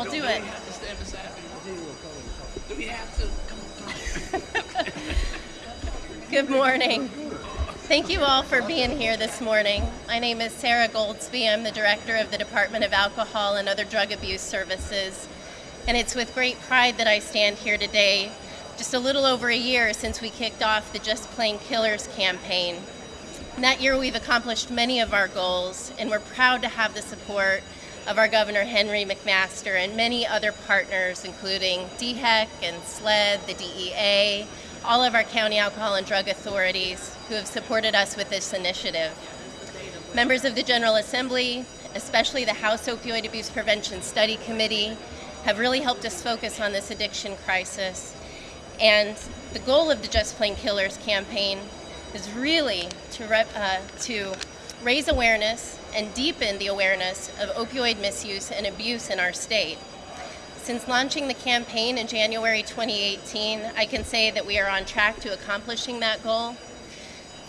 We'll do it. have to stand beside me. Do we have to? Good morning. Thank you all for being here this morning. My name is Sarah Goldsby. I'm the director of the Department of Alcohol and Other Drug Abuse Services. And it's with great pride that I stand here today, just a little over a year since we kicked off the Just Plain Killers campaign. In that year, we've accomplished many of our goals, and we're proud to have the support of our Governor Henry McMaster and many other partners, including DHEC and SLED, the DEA, all of our county alcohol and drug authorities who have supported us with this initiative. Members of the General Assembly, especially the House Opioid Abuse Prevention Study Committee, have really helped us focus on this addiction crisis. And the goal of the Just Plain Killers campaign is really to, uh, to raise awareness and deepen the awareness of opioid misuse and abuse in our state. Since launching the campaign in January 2018, I can say that we are on track to accomplishing that goal.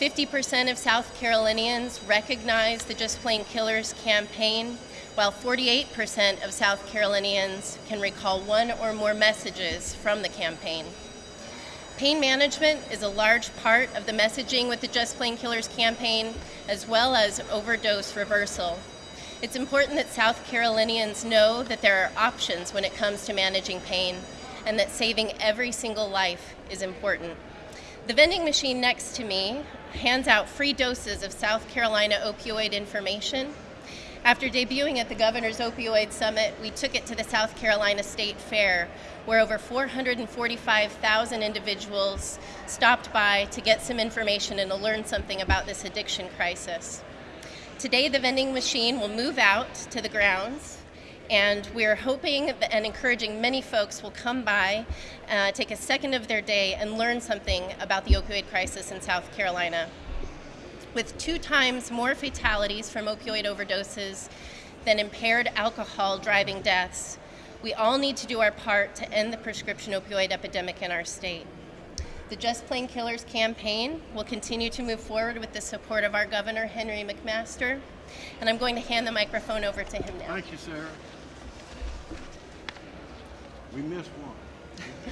50% of South Carolinians recognize the Just Plain Killers campaign, while 48% of South Carolinians can recall one or more messages from the campaign. Pain management is a large part of the messaging with the Just Plain Killers campaign, as well as overdose reversal. It's important that South Carolinians know that there are options when it comes to managing pain and that saving every single life is important. The vending machine next to me hands out free doses of South Carolina opioid information. After debuting at the Governor's Opioid Summit, we took it to the South Carolina State Fair, where over 445,000 individuals stopped by to get some information and to learn something about this addiction crisis. Today the vending machine will move out to the grounds and we're hoping and encouraging many folks will come by, uh, take a second of their day and learn something about the opioid crisis in South Carolina. With two times more fatalities from opioid overdoses than impaired alcohol driving deaths, we all need to do our part to end the prescription opioid epidemic in our state. The Just Plain Killers campaign will continue to move forward with the support of our Governor, Henry McMaster, and I'm going to hand the microphone over to him now. Thank you, Sarah. We missed one.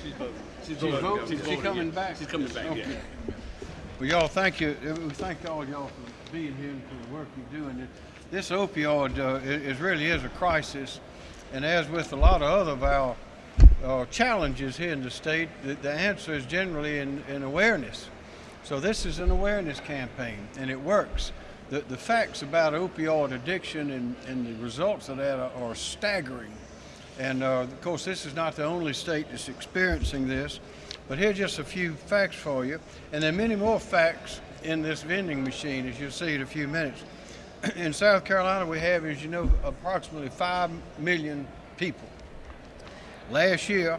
She's voting. She's, She's voting? She's She voting, coming yeah. back? She's coming back, Okay. yeah. Well, y'all, thank you. Uh, We thank all y'all for being here and for the work you're doing. This opioid uh, it, it really is a crisis, and as with a lot of other of our uh, challenges here in the state, the, the answer is generally in, in awareness. So this is an awareness campaign, and it works. The, the facts about opioid addiction and, and the results of that are, are staggering. And uh, of course, this is not the only state that's experiencing this, but here's just a few facts for you. And there are many more facts in this vending machine, as you'll see in a few minutes. in South Carolina, we have, as you know, approximately 5 million people. Last year,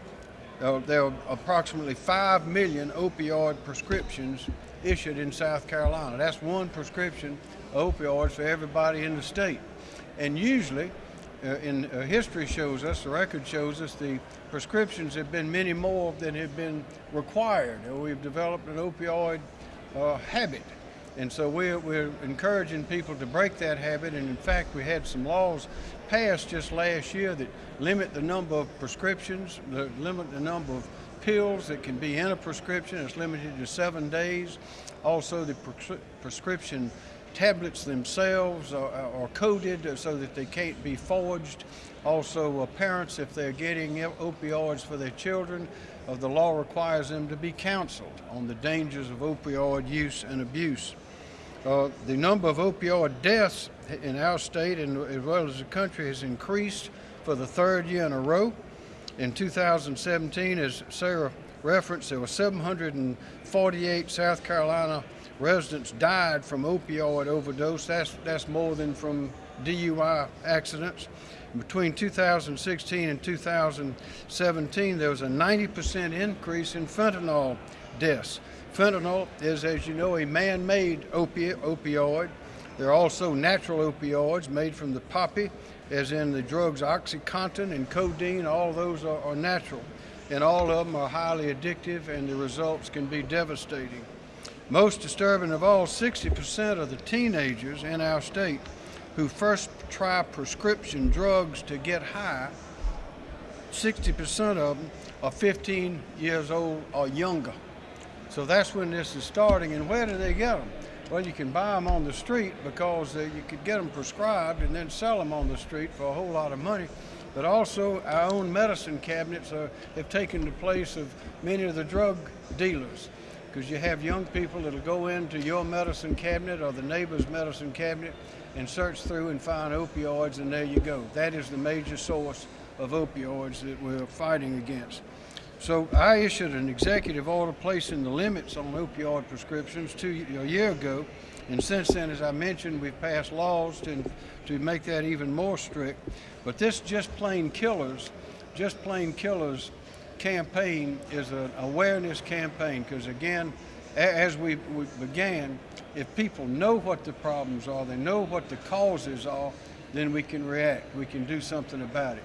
there were approximately 5 million opioid prescriptions issued in South Carolina. That's one prescription of opioids for everybody in the state. And usually, in uh, history shows us, the record shows us, the prescriptions have been many more than have been required. Uh, We've developed an opioid uh, habit. And so we're, we're encouraging people to break that habit. And in fact, we had some laws passed just last year that limit the number of prescriptions, limit the number of pills that can be in a prescription. It's limited to seven days. Also, the prescri- prescription tablets themselves are, are coded so that they can't be forged. Also, uh, parents, if they're getting opioids for their children, uh, the law requires them to be counseled on the dangers of opioid use and abuse. Uh, the number of opioid deaths in our state and as well as the country has increased for the third year in a row. In 2017, as Sarah referenced, there were 748 South Carolina residents died from opioid overdose. That's, that's more than from DUI accidents. Between 2016 and 2017, there was a 90% increase in fentanyl deaths. Fentanyl is, as you know, a man-made opi- opioid. There are also natural opioids made from the poppy, as in the drugs OxyContin and codeine. All those are, are natural, and all of them are highly addictive, and the results can be devastating. Most disturbing of all, 60% of the teenagers in our state who first try prescription drugs to get high 60% of them are 15 years old or younger. So that's when this is starting. And where do they get them? Well, you can buy them on the street because uh, you could get them prescribed and then sell them on the street for a whole lot of money. But also, our own medicine cabinets are, have taken the place of many of the drug dealers because you have young people that'll go into your medicine cabinet or the neighbor's medicine cabinet and search through and find opioids, and there you go. That is the major source of opioids that we're fighting against. So I issued an executive order placing the limits on opioid prescriptions two, a year ago, and since then, as I mentioned, we've passed laws to, to make that even more strict. But this just plain killers, just plain killers campaign is an awareness campaign because again, as we, we began, if people know what the problems are, they know what the causes are, then we can react. We can do something about it.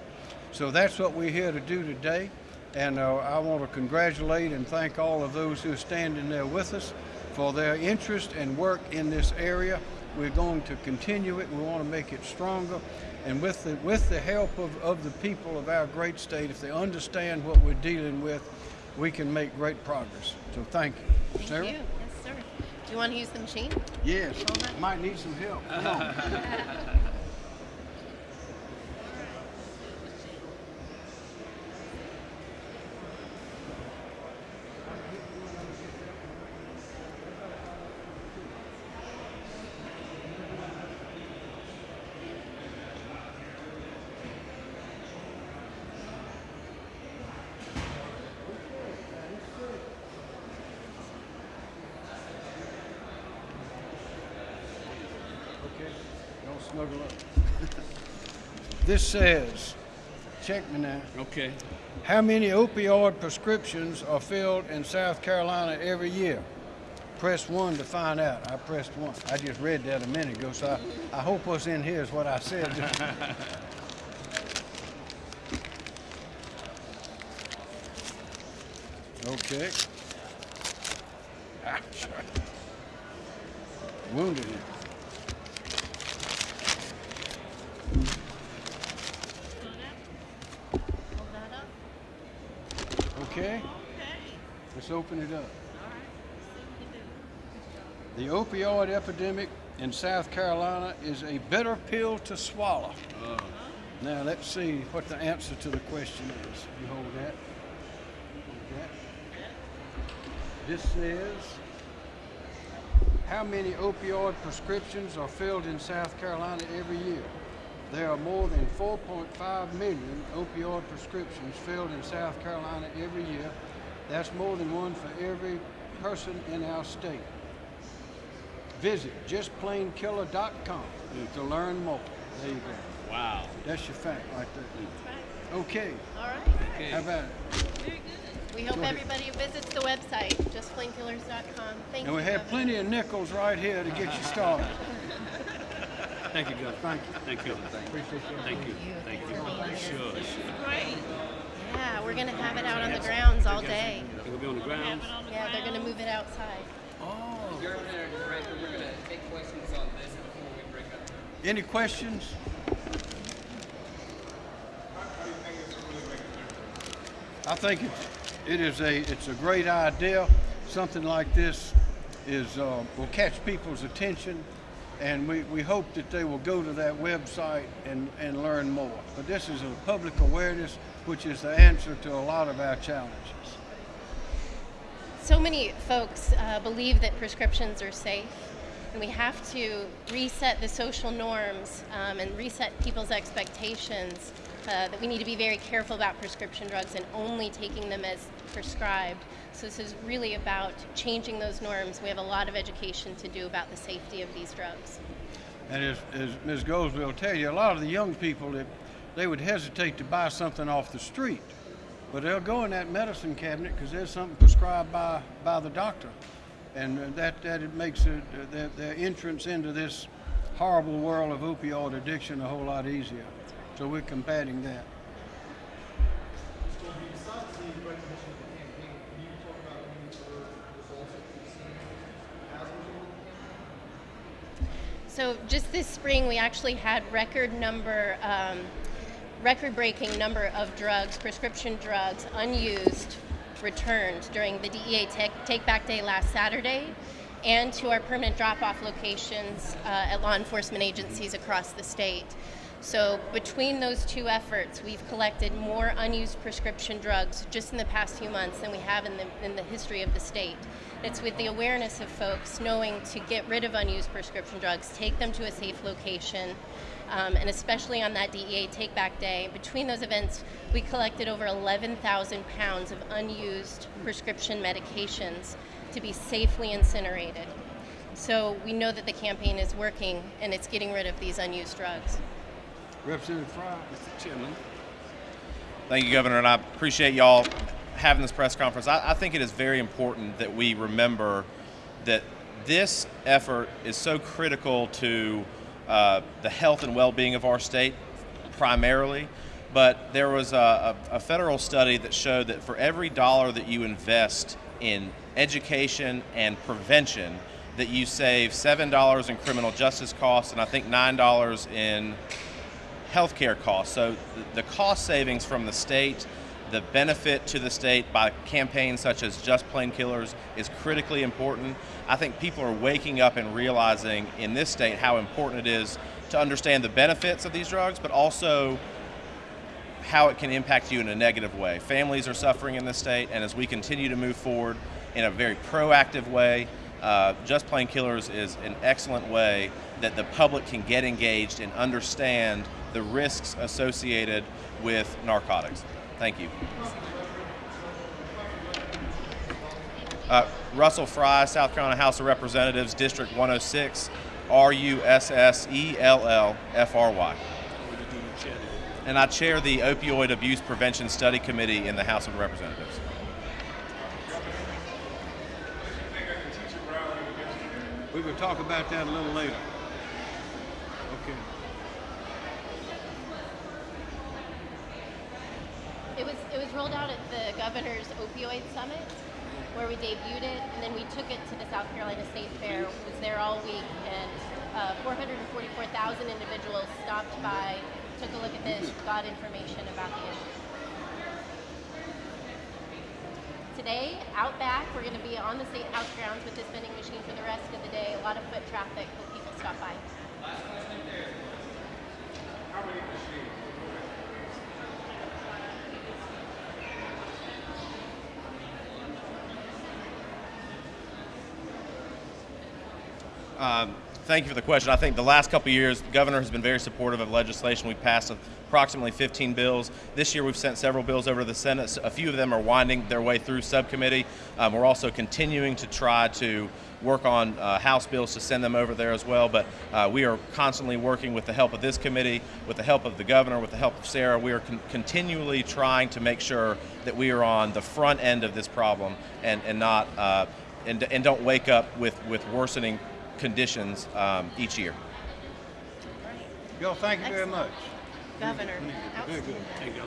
So that's what we're here to do today. And uh, I want to congratulate and thank all of those who are standing there with us for their interest and work in this area. We're going to continue it. We want to make it stronger. And with the, with the help of, of the people of our great state, if they understand what we're dealing with, we can make great progress. So thank you. Thank Sarah? you. Yes, sir. Do you want to use the machine? Yes, might need some help. Come on. Okay, don't snuggle up. This says, check me now, Okay. how many opioid prescriptions are filled in South Carolina every year? Press one to find out. I pressed one. I just read that a minute ago, so I, I hope what's in here is what I said. Okay. Ah, Ouch. Wounded him. Hold that up. Okay? Let's open it up. The opioid epidemic in South Carolina is a bitter pill to swallow. Now let's see what the answer to the question is. You hold that. Hold that. This says, how many opioid prescriptions are filled in South Carolina every year? There are more than 4.5 million opioid prescriptions filled in South Carolina every year. That's more than one for every person in our state. Visit justplainkiller.com to learn more. There you go. Wow. That's your fact right there. Okay, All right. Okay. how about it? We hope Go ahead. everybody visits the website, justplainkillers.com. Thank you. And we have Governor. plenty of nickels right here to get you started. Thank you, Governor. Thank you. Thank you. Appreciate you. Thank you. Thank you. Sure, sure. Yeah, we're going to have it out on the grounds all day. It will be on the grounds. Yeah, they're going to move it outside. Oh. Governor, Director, we're going to take questions on this before we break up. Any questions? I think it's, it is a, it's a great idea. Something like this is, uh, will catch people's attention and we, we hope that they will go to that website and, and learn more. But this is a public awareness, which is the answer to a lot of our challenges. So many folks uh, believe that prescriptions are safe, and we have to reset the social norms um, and reset people's expectations uh, that we need to be very careful about prescription drugs and only taking them as prescribed. So, this is really about changing those norms. We have a lot of education to do about the safety of these drugs. And as, as Ms. Goldsby will tell you, a lot of the young people that they would hesitate to buy something off the street, but they'll go in that medicine cabinet because there's something prescribed by, by the doctor, and uh, that that it makes it, uh, their, their entrance into this horrible world of opioid addiction a whole lot easier. So we're combating that. So besides the recognition of the campaign, can you talk about any other results that you've seen as a result of the campaign? So just this spring, we actually had record number um, record-breaking number of drugs, prescription drugs, unused, returned during the DEA Take, Back Day last Saturday, and to our permanent drop-off locations uh, at law enforcement agencies across the state. So between those two efforts, we've collected more unused prescription drugs just in the past few months than we have in the, in the history of the state. It's with the awareness of folks knowing to get rid of unused prescription drugs, take them to a safe location, um, and especially on that DEA Take Back Day. Between those events, we collected over 11,000 pounds of unused prescription medications to be safely incinerated. So we know that the campaign is working and it's getting rid of these unused drugs. Representative Fry. Mr. Chairman. Thank you, Governor, and I appreciate y'all having this press conference. I, I think it is very important that we remember that this effort is so critical to uh, the health and well-being of our state, primarily. But there was a, a, a federal study that showed that for every dollar that you invest in education and prevention, that you save seven dollars in criminal justice costs and I think nine dollars in healthcare costs. So the cost savings from the state, the benefit to the state by campaigns such as Just Plain Killers is critically important. I think people are waking up and realizing in this state how important it is to understand the benefits of these drugs, but also how it can impact you in a negative way. Families are suffering in this state, and as we continue to move forward in a very proactive way, uh, Just Plain Killers is an excellent way that the public can get engaged and understand the risks associated with narcotics. Thank you. Uh, Russell Fry, South Carolina House of Representatives, District 106, R U S S E L L F R Y. Would you do the chair? And I chair the Opioid Abuse Prevention Study Committee in the House of Representatives. We will talk about that a little later. It was it was rolled out at the governor's opioid summit, where we debuted it, and then we took it to the South Carolina State Fair. It Was there all week, and uh, 444,000 individuals stopped by, took a look at this, got information about the issue. Today, out back, we're going to be on the state house grounds with this vending machine for the rest of the day. A lot of foot traffic people stop by. Um, Thank you for the question. I think the last couple years, the governor has been very supportive of legislation. We've passed approximately 15 bills. This year, we've sent several bills over to the Senate. A few of them are winding their way through subcommittee. Um, we're also continuing to try to work on uh, House bills to send them over there as well. But uh, we are constantly working with the help of this committee, with the help of the governor, with the help of Sarah. We are con- continually trying to make sure that we are on the front end of this problem and, and not uh, and, and don't wake up with, with worsening conditions um, each year. Y'all, thank you very much. Governor, Very good. Thank you.